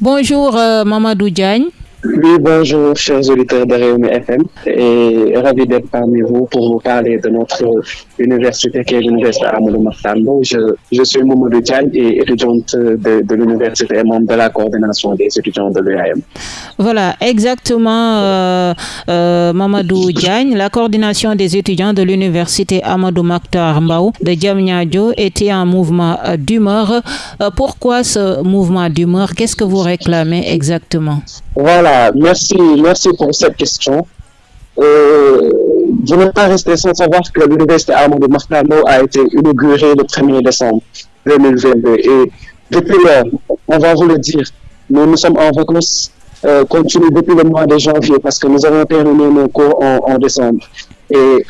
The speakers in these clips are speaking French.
Bonjour euh, Mamadou Diagne. Oui, bonjour, chers auditeurs de Réumi FM, et ravi d'être parmi vous pour vous parler de notre université qui est l'université Amadou. Je, je suis Mamadou Diagne et étudiante de, de l'université et membre de la coordination des étudiants de l'UAM. Voilà, exactement, euh, euh, Mamadou Diagne. La coordination des étudiants de l'université Amadou Makhtar Mbao de Djamnyadjo était un mouvement d'humeur. Euh, pourquoi ce mouvement d'humeur? Qu'est-ce que vous réclamez exactement? Voilà, merci, merci pour cette question. Euh, je n'ai pas resté sans savoir que l'université Amadou Mahtar Mbao a été inaugurée le 1er décembre 2022 et depuis lors, on va vous le dire, nous, nous sommes en vacances euh, depuis le mois de janvier parce que nous avons terminé nos cours en, décembre. Et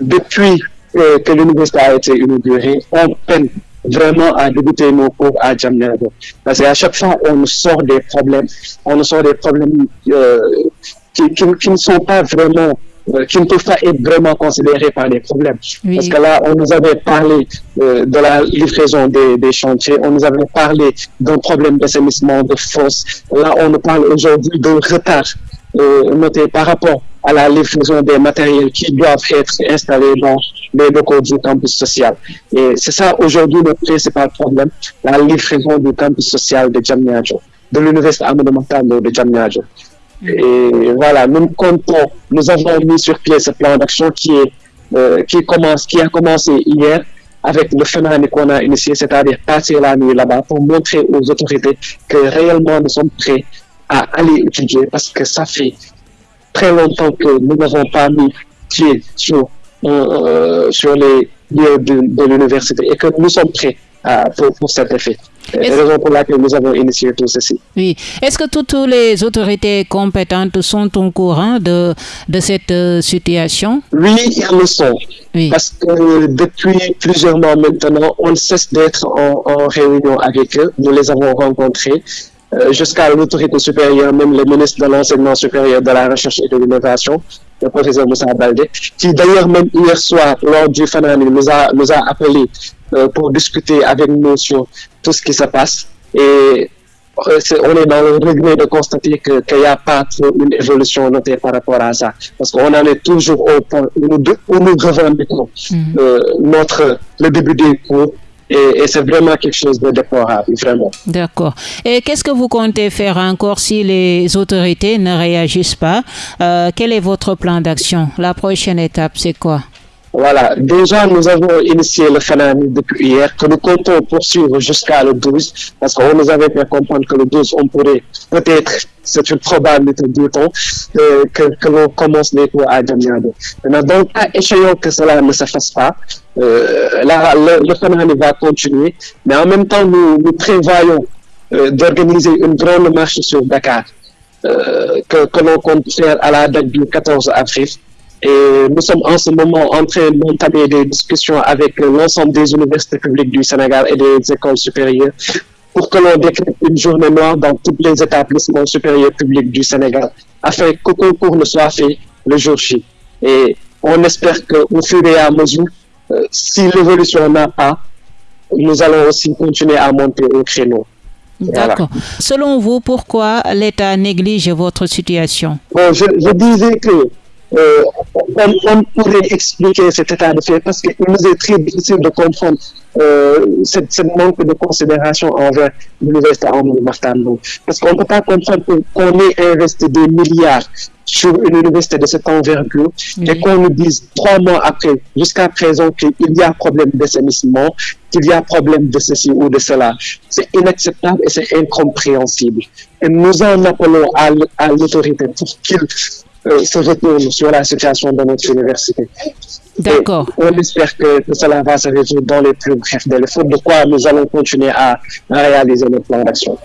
depuis euh, que l'université a été inaugurée, on peine vraiment à débuter nos cours à Djamnyadjo. Parce qu'à chaque fois, on nous sort des problèmes, on nous sort des problèmes euh, qui, qui, qui, ne sont pas vraiment, euh, qui ne peuvent pas être vraiment considérés par des problèmes. Oui. Parce que là, on nous avait parlé euh, de la livraison des, des, chantiers, on nous avait parlé d'un problème d'assainissement, de fosse. Là, on nous parle aujourd'hui d'un retard euh, noté par rapport à la livraison des matériels qui doivent être installés dans les locaux du campus social. Et c'est ça aujourd'hui notre principal problème, la livraison du campus social de Djamnyadjo, de l'université Amadou Mahtar de Djamnyadjo. Et voilà, nous comptons, nous avons mis sur pied ce plan d'action qui euh, qui qui a commencé hier avec le phénomène qu'on a initié, c'est-à-dire passer la nuit là-bas pour montrer aux autorités que réellement nous sommes prêts à aller étudier parce que ça fait très longtemps que nous n'avons pas mis pied sur, euh, sur les lieux de l'université et que nous sommes prêts à, pour, pour cet effet. C'est la raison pour laquelle nous avons initié tout ceci. Oui. Est-ce que toutes les autorités compétentes sont au courant de, de cette euh, situation? Oui, elles le sont. Oui. Parce que depuis plusieurs mois maintenant, on cesse d'être en, en, réunion avec eux. Nous les avons rencontrés euh, jusqu'à l'autorité supérieure, même le ministre de l'enseignement supérieur, de la recherche et de l'innovation, le professeur Moussa Baldé, qui d'ailleurs même hier soir, lors du Fanani, nous a, nous a appelé euh, pour discuter avec nous sur tout ce qui se passe. Et euh, est, on est dans le regret de constater qu'il n'y a pas une évolution notée par rapport à ça. Parce qu'on en est toujours au point où nous, où nous revendiquons mm -hmm. notre, le début des cours et, et c'est vraiment quelque chose de déplorable, vraiment. D'accord. Et qu'est-ce que vous comptez faire encore si les autorités ne réagissent pas? Euh, Quel est votre plan d'action? La prochaine étape, c'est quoi? Voilà, déjà nous avons initié le phénomène depuis hier, que nous comptons poursuivre jusqu'à le 12, parce qu'on nous avait fait comprendre que le 12, on pourrait peut-être, c'est une probabilité, dit-on, euh, que, que l'on commence les cours à Djamnyadjo. Maintenant, donc, à échéant que cela ne se fasse pas, euh, là, le, le, phénomène va continuer, mais en même temps, nous, nous prévoyons euh, d'organiser une grande marche sur Dakar, que, que l'on compte faire à la date du 14 avril. Et nous sommes en ce moment en train d'entamer des discussions avec l'ensemble des universités publiques du Sénégal et des écoles supérieures pour que l'on décrète une journée noire dans tous les établissements supérieurs publics du Sénégal afin qu'aucun cours ne soit fait le jour J. Et on espère qu'au fur et à mesure, euh, si l'évolution n'a pas, nous allons aussi continuer à monter au créneau. D'accord. Voilà. Selon vous, pourquoi l'État néglige votre situation? Bon, je, je disais que euh, on, on, pourrait expliquer cet état de fait parce qu'il nous est très difficile de comprendre euh, cette, cette, manque de considération envers l'université Amadou Mahtar Parce qu'on ne peut pas comprendre qu'on ait investi des milliards sur une université de cette envergure mmh. et qu'on nous dise trois mois après, jusqu'à présent, qu'il y a problème d'assainissement, qu'il y a problème de ceci ou de cela. C'est inacceptable et c'est incompréhensible. Et nous en appelons à, à l'autorité pour qu'il se retourne sur la situation de notre université. D'accord. On espère que, que, cela va se résoudre dans les plus brefs délais, faute de quoi nous allons continuer à, à réaliser notre plan d'action.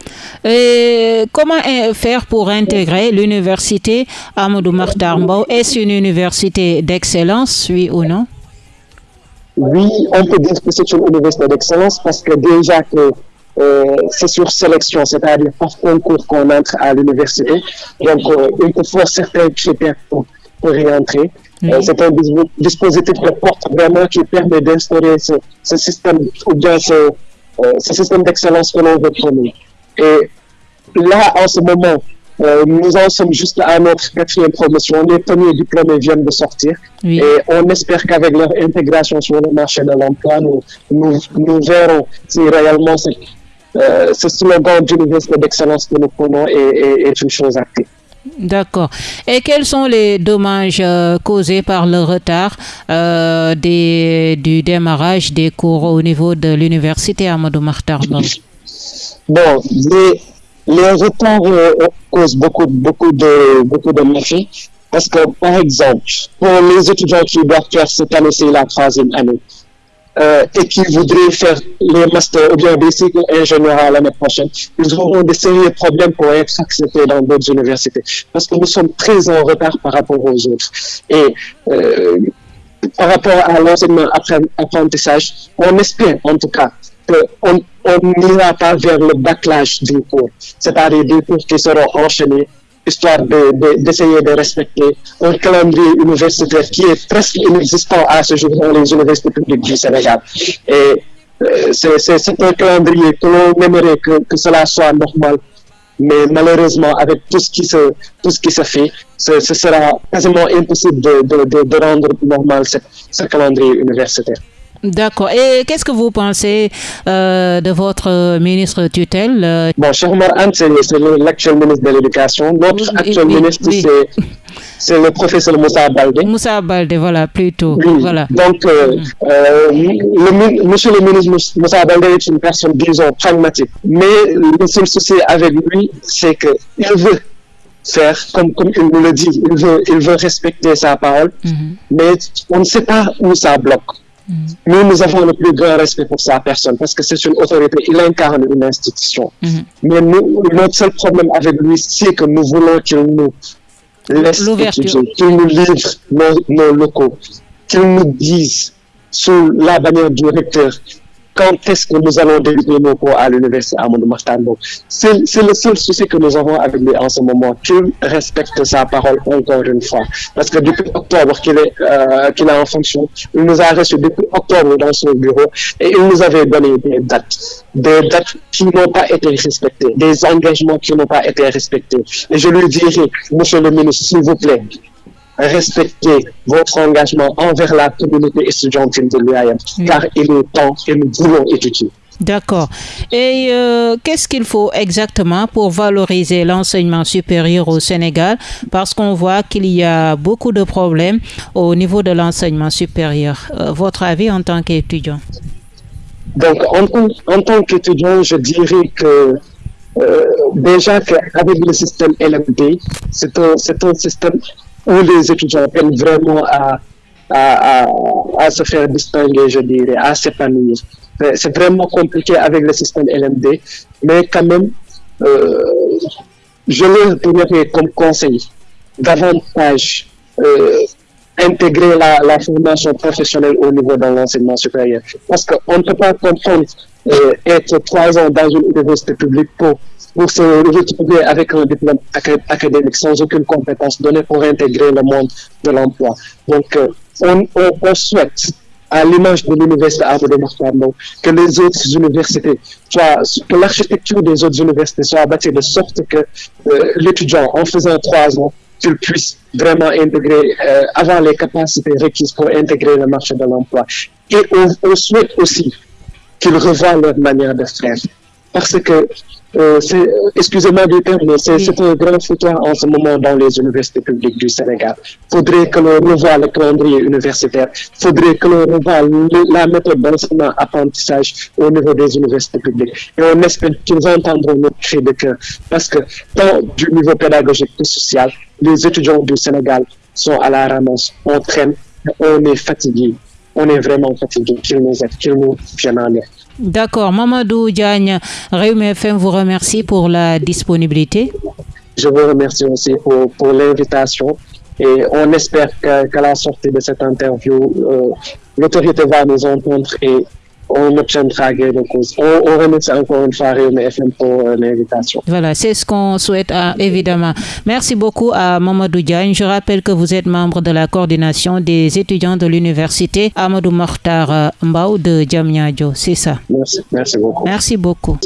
Comment faire pour intégrer l'université Amadou Mahtar Mbao Est-ce une université d'excellence, oui ou non? Oui, on peut dire que c'est une université d'excellence parce que déjà que euh, c'est sur sélection, c'est-à-dire par concours qu'on entre à l'université. Donc, euh, il faut faire certains critères pour, pour y entrer. Euh, c'est un dispositif de porte vraiment qui permet d'instaurer ce, ce, système ou bien ce, ce système d'excellence que l'on veut prôner. Et là, en ce moment, euh, nous en sommes juste à notre quatrième promotion. Les premiers diplômés viennent de sortir. Et on espère qu'avec leur intégration sur le marché de l'emploi, nous, nous, verrons si réellement euh, ce slogan d'université d'excellence que nous prenons est, une chose active. D'accord. Et quels sont les dommages euh, causés par le retard des, du démarrage des cours au niveau de l'université Amadou Mahtar Bon, les, les retards euh, causent beaucoup, beaucoup de, beaucoup de méfaits. Parce que, par exemple, pour les étudiants qui doivent faire cette année, c'est la troisième année, euh, et qui voudraient faire les masters ou bien des cycles ingénieurs l'année prochaine, ils auront des sérieux problèmes pour être acceptés dans d'autres universités. Parce que nous sommes très en retard par rapport aux autres. Et euh, par rapport à l'enseignement apprentissage, on espère en tout cas qu'on n'ira pas vers le backlash du cours, c'est-à-dire des cours qui seront enchaînés, histoire d'essayer de, respecter un calendrier universitaire qui est presque inexistant à ce jour dans les universités publiques du Sénégal. Et euh, c'est un calendrier que l'on aimerait que, cela soit normal, mais malheureusement, avec tout ce qui se, tout ce qui se fait, ce, sera quasiment impossible de, de rendre normal ce calendrier universitaire. D'accord. Et qu'est-ce que vous pensez euh, de votre ministre tutelle euh? Bon, Cheikh Omar c'est l'actuel ministre de l'Éducation. Notre actuel ministre, c'est le professeur Moussa Baldé. Moussa Baldé, voilà, plutôt. Voilà. Donc, euh, le, monsieur le ministre Moussa Baldé est une personne, disons, pragmatique. Mais le seul souci avec lui, c'est qu'il veut faire, comme, comme il nous le dit, il veut, il veut respecter sa parole, mm-hmm. mais on ne sait pas où ça bloque. Nous, nous avons le plus grand respect pour sa personne parce que c'est une autorité, il incarne une institution. Mhm. Mais nous, notre seul problème avec lui, c'est que nous voulons qu'il nous laisse qu'il nous livre nos, locaux, qu'il nous dise sous la bannière du recteur quand est-ce que nous allons débuter nos cours à l'université Amadou Mahtambo. C'est le seul souci que nous avons avec lui en ce moment, qu'il respecte sa parole encore une fois. Parce que depuis octobre qu'il est, euh, qu'il est en fonction, il nous a reçus depuis octobre dans son bureau et il nous avait donné des dates, des dates qui n'ont pas été respectées, des engagements qui n'ont pas été respectés. Et je lui dirai, monsieur le ministre, s'il vous plaît, respecter votre engagement envers la communauté étudiantine de l'UAM, car il est temps que nous voulons étudier. D'accord. Et euh, qu'est-ce qu'il faut exactement pour valoriser l'enseignement supérieur au Sénégal? Parce qu'on voit qu'il y a beaucoup de problèmes au niveau de l'enseignement supérieur. Euh, votre avis en tant qu'étudiant? Donc, en, tant qu'étudiant, je dirais que euh, déjà qu'avec le système LMD, c'est un, un système où les étudiants peinent vraiment à, à, à, se faire distinguer, je dirais, à s'épanouir. C'est vraiment compliqué avec le système LMD, mais quand même, euh, je leur donnerais comme conseil davantage euh, intégrer la, la, formation professionnelle au niveau de l'enseignement supérieur. Parce qu'on ne peut pas comprendre être trois ans dans une université publique pour pour se retrouver avec un diplôme académique sans aucune compétence donnée pour intégrer le monde de l'emploi. Donc, euh, on, souhaite, à l'image de l'université de Mahmoud, que les autres universités soient, que l'architecture des autres universités soit bâtie de sorte que euh, l'étudiant, en faisant trois ans, qu'il puisse vraiment intégrer, euh, avoir les capacités requises pour intégrer le marché de l'emploi. Et on souhaite aussi qu'ils revoient leur manière de faire. Parce que euh, excusez-moi du terme, mais c'est un grand foutoir en ce moment dans les universités publiques du Sénégal. Faudrait que l'on revoie le calendrier universitaire, faudrait que l'on revoie la méthode d'enseignement-apprentissage au niveau des universités publiques. Et on espère qu'ils entendront notre cri de cœur, parce que tant du niveau pédagogique que social, les étudiants du Sénégal sont à la ramasse, on traîne, on est fatigué, on est vraiment fatigué, qu'ils nous aident, qu'ils nous en aide. D'accord. Mamadou Diagne, Réum FM vous remercie pour la disponibilité. Je vous remercie aussi pour, l'invitation et on espère qu'à la sortie de cette interview, euh, l'autorité va nous entendre et on obtiendra gain de cause. On, on, remercie encore une fois Réunion FM pour euh, l'invitation. Voilà, c'est ce qu'on souhaite hein, évidemment. Merci beaucoup à Mamadou Diagne. Je rappelle que vous êtes membre de la coordination des étudiants de l'université Amadou Mokhtar euh, Mbao de Djamnyadjo. C'est ça. Merci, merci beaucoup. Merci beaucoup.